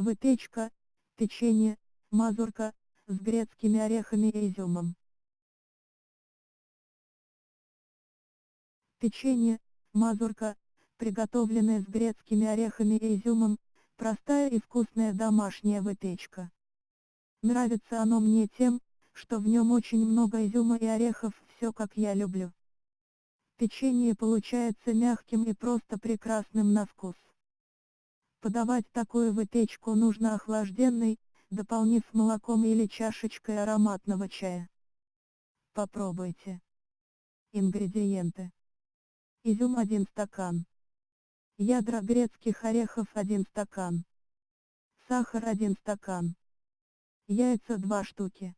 Выпечка, печенье, мазурка, с грецкими орехами и изюмом. Печенье, мазурка, приготовленное с грецкими орехами и изюмом, простая и вкусная домашняя выпечка. Нравится оно мне тем, что в нем очень много изюма и орехов, все как я люблю. Печенье получается мягким и просто прекрасным на вкус. Подавать такую выпечку нужно охлажденной, дополнив молоком или чашечкой ароматного чая. Попробуйте. Ингредиенты. Изюм 1 стакан. Ядра грецких орехов 1 стакан. Сахар 1 стакан. Яйца 2 штуки.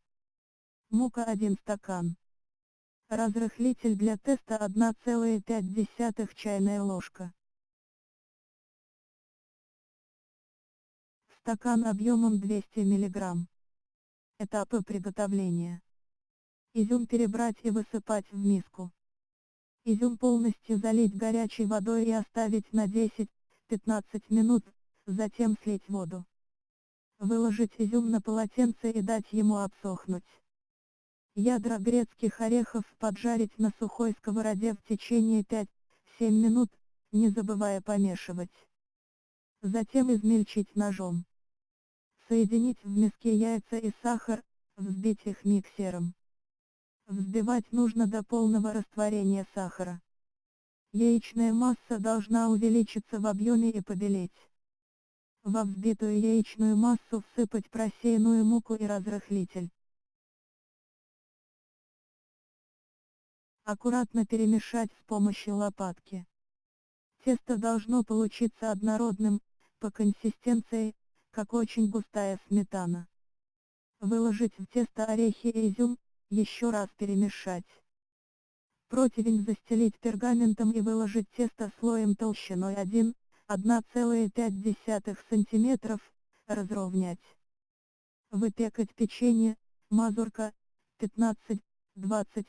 Мука 1 стакан. Разрыхлитель для теста 1,5 чайная ложка. Стакан объемом 200 мг. Этапы приготовления. Изюм перебрать и высыпать в миску. Изюм полностью залить горячей водой и оставить на 10-15 минут, затем слить воду. Выложить изюм на полотенце и дать ему обсохнуть. Ядра грецких орехов поджарить на сухой сковороде в течение 5-7 минут, не забывая помешивать. Затем измельчить ножом. Соединить в миске яйца и сахар, взбить их миксером. Взбивать нужно до полного растворения сахара. Яичная масса должна увеличиться в объеме и побелеть. Во взбитую яичную массу всыпать просеянную муку и разрыхлитель. Аккуратно перемешать с помощью лопатки. Тесто должно получиться однородным, по консистенции, как очень густая сметана. Выложить в тесто орехи и изюм, еще раз перемешать. Противень застелить пергаментом и выложить тесто слоем толщиной 1, 1,5 см, разровнять. Выпекать печенье, мазурка, 15-20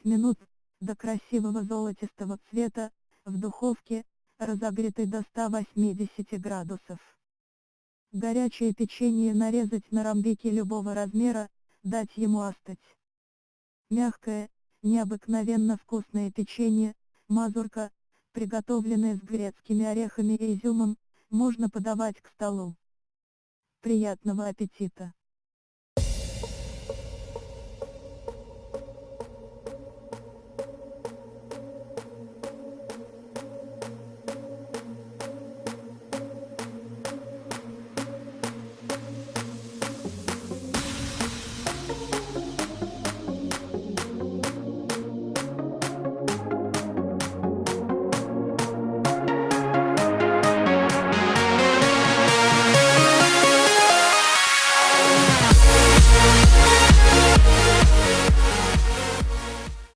минут, до красивого золотистого цвета, в духовке, разогретой до 180 градусов. Горячее печенье нарезать на ромбики любого размера, дать ему остыть. Мягкое, необыкновенно вкусное печенье, мазурка, приготовленное с грецкими орехами и изюмом, можно подавать к столу. Приятного аппетита!